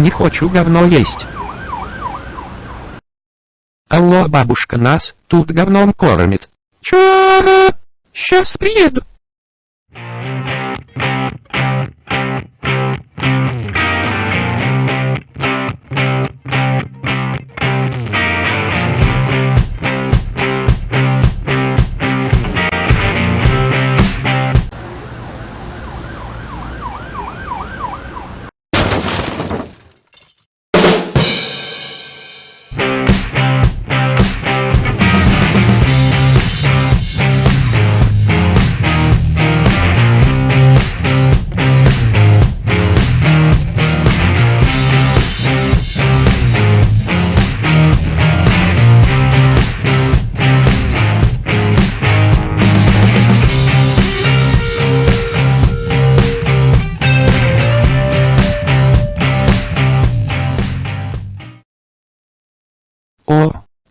Не хочу говно есть. Алло, бабушка нас тут говном кормит. Чё? Сейчас приеду.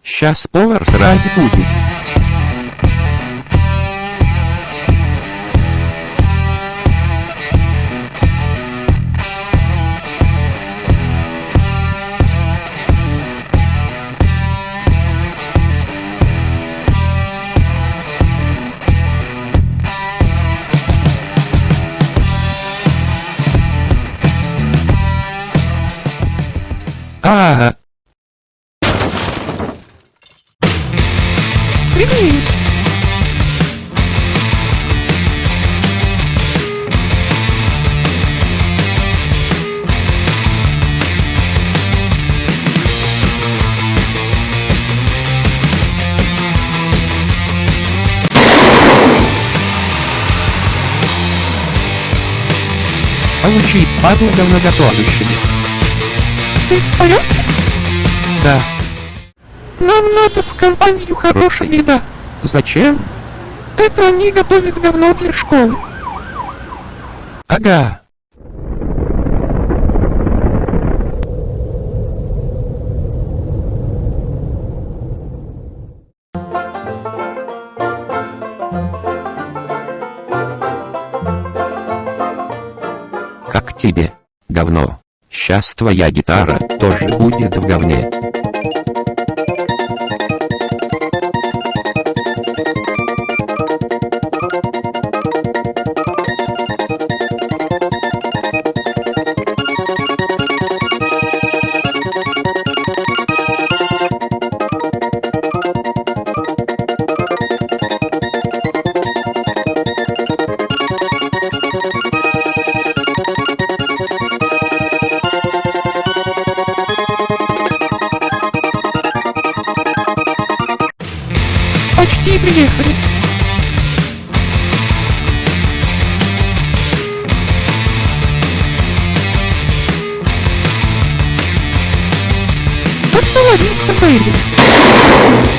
Сейчас повар срать будет. А, Получи падлу говноготовящими. Ты в порядке? Да. Нам надо в компанию хорошая еда. Зачем? Это они готовят говно для школы. Ага. Как тебе, говно? Сейчас твоя гитара тоже будет в говне. Почти приехали. Остановись, Бэйби.